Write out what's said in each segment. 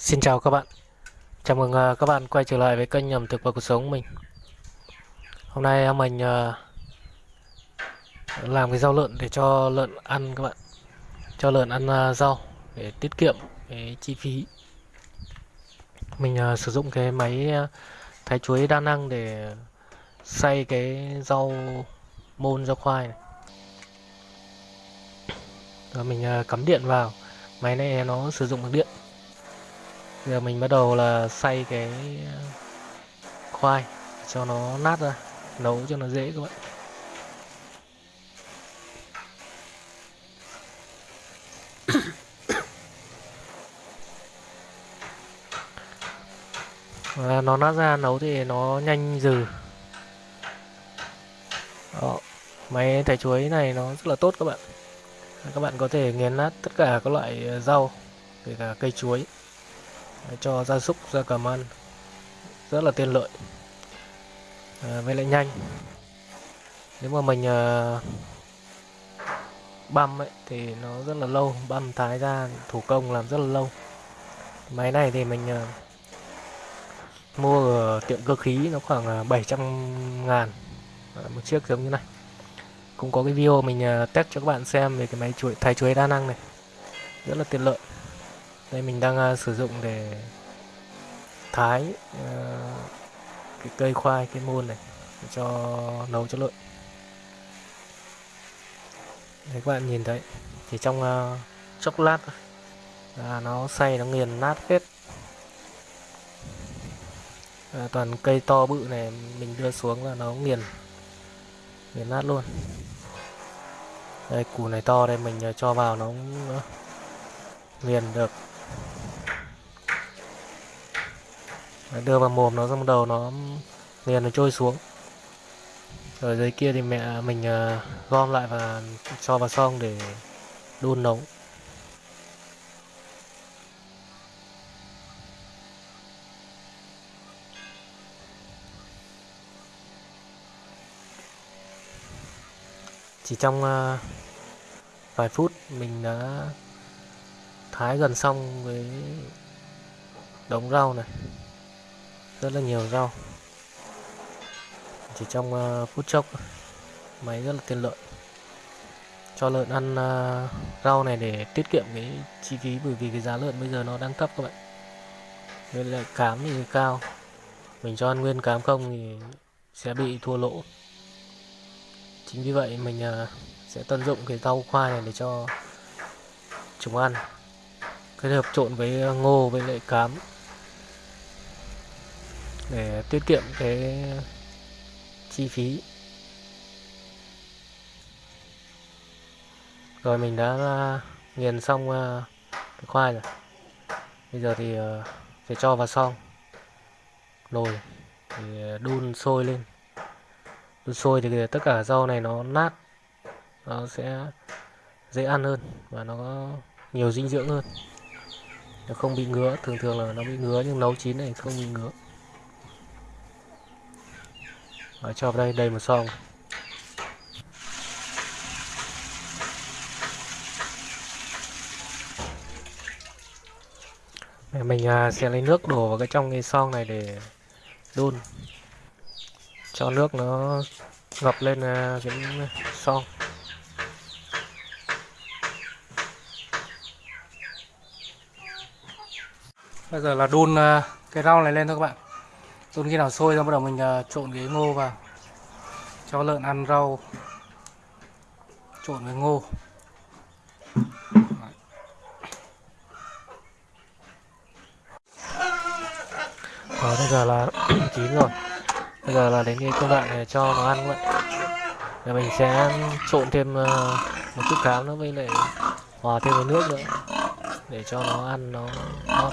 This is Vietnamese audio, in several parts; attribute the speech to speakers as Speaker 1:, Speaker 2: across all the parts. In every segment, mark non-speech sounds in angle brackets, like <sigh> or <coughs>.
Speaker 1: Xin chào các bạn. Chào mừng à, các bạn quay trở lại với kênh ẩm thực và cuộc sống của mình. Hôm nay mình à, làm cái rau lợn để cho lợn ăn các bạn. Cho lợn ăn à, rau để tiết kiệm cái chi phí. Mình sử dụng cái máy thái chuối đa năng để xay cái rau môn, rau khoai này. Rồi mình cắm điện vào. Máy này nó sử dụng được điện giờ mình bắt đầu là xay cái ờ, khoai cho nó nát ra, nấu cho nó dễ các bạn. <coughs> Và nó nát ra, nấu thì nó nhanh dừ. Đó. máy thái chuối này nó rất là tốt các bạn. Các bạn có thể nghiền nát tất cả các loại rau, kể cả cây chuối cho gia súc gia cầm ăn rất là tiện lợi. À, với lại nhanh. Nếu mà mình à, băm ấy thì nó rất là lâu. Băm thái ra thủ công làm rất là lâu. Máy này thì mình à, mua ở tiệm cơ khí nó khoảng 700 ngàn. À, một chiếc giống như này. Cũng có cái video mình à, test cho các bạn xem về cái máy chuối thái chuối đa năng này. Rất là tiện lợi đây mình đang uh, sử dụng để thái uh, cái cây khoai cái môn này để cho nấu cho lợn Đấy các bạn nhìn thấy chỉ trong uh, chốc lát thôi. Là nó xay nó nghiền nát hết. À, toàn cây to bự này mình đưa xuống là nó nghiền nghiền nát luôn. Đây củ này to đây mình cho vào nó nghiền được đưa vào mồm nó, xong đầu nó liền nó trôi xuống. Ở dưới kia thì mẹ mình à, gom lại và cho vào xong để đun nấu chỉ trong à, vài phút mình đã thái gần xong với đống rau này. Rất là nhiều rau. Chỉ trong uh, phút chốc máy rất là tiện lợi. Cho lợn ăn uh, rau này để tiết kiệm cái chi phí bởi vì cái giá lợn bây giờ nó đang thấp các bạn. Nên lại cám thì cao. Mình cho ăn nguyên cám không thì sẽ bị thua lỗ. Chính vì vậy mình uh, sẽ tận dụng cái rau khoai này để cho chúng ăn kết hợp trộn với ờ, ngô với lại cám. Để tiết kiệm cái chi phí. Rồi mình đã ờ, nghiền xong ờ, cái khoai rồi. Bây giờ thì phải sẽ cho vào xong. Nồi thì đun sôi lên. Đun sôi thì tất cả rau này nó nát. Nó sẽ dễ ăn hơn và nó có nhiều dinh dưỡng hơn nó không bị ngứa thường thường là nó bị ngứa nhưng nấu chín này không bị ngứa. Rồi, cho vào đây đầy một xong mình à, sẽ lấy nước đổ vào cái trong cái son này để đun. Cho nước nó ngập lên à, cái son bây giờ là đun ờ, cái rau này lên thôi các bạn. Đun khi nào sôi ra bắt đầu mình ờ, trộn cái ngô vào. Cho lợn ăn rau. Trộn với ngô. Đó, ờ, bây giờ là chín rồi. Bây giờ là đến cái công đoạn để cho nó ăn các bạn. Rồi mình sẽ trộn thêm một chút cám nữa với lại hòa thêm với nước nữa. Để cho nó ăn nó ngon.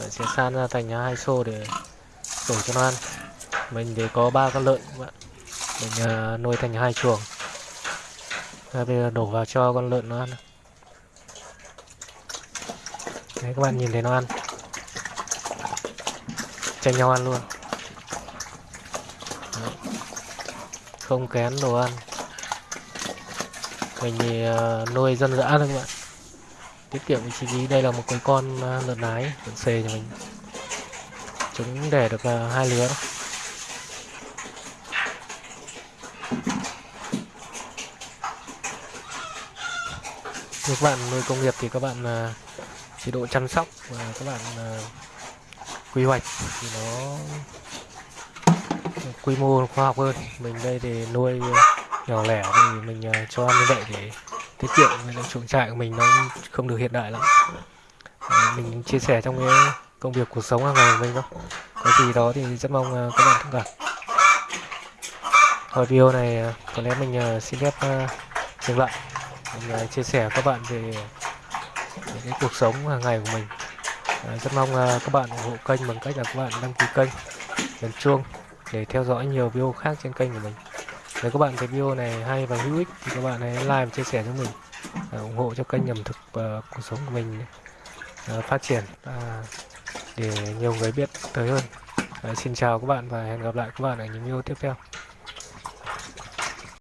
Speaker 1: Rồi sẽ san ra thành à, hai xô để đổ cho nó ăn. Mình để có ba con lợn các bạn. Mình uh, nuôi thành hai chuồng. Rồi bây giờ đổ vào cho con lợn nó ăn. Đấy các bạn nhìn thấy nó ăn. Tranh nhau ăn luôn. Đấy. không kén đồ ăn. Mình thì uh, nuôi dân dã thôi các bạn tiết kiệm chi phí. Đây là một cái con à, lợn nái lợn xề nhà mình. Chúng để được à, hai lứa đó. Các bạn nuôi công nghiệp thì các bạn à, chế độ chăm sóc và các bạn quy hoạch thì nó quy mô khoa học hơn. Mình đây thì nuôi nhỏ lẻ thì mình cho ăn như vậy để tiết kiệm chuồng trại của mình nó không được hiện đại lắm. À, mình chia sẻ trong cái công việc cuộc sống hàng ngày của mình thôi. Có gì đó thì rất mong ờ, các bạn thông cảm. Ở video này ờ, có lẽ mình xin phép dừng lại mình chia sẻ với các bạn về những cái cuộc sống hàng ngày của mình. À, rất mong các bạn ủng hộ kênh bằng cách là các bạn đăng ký kênh nhấn chuông để theo dõi nhiều video khác trên kênh của mình nếu các bạn thấy video này hay và hữu ích thì các bạn hãy like và chia sẻ cho mình. À, ủng hộ cho kênh ẩm thực và cuộc sống của mình uh, phát triển à, để nhiều người biết tới hơn. À, xin chào các bạn và hẹn gặp lại các bạn ở những video tiếp theo.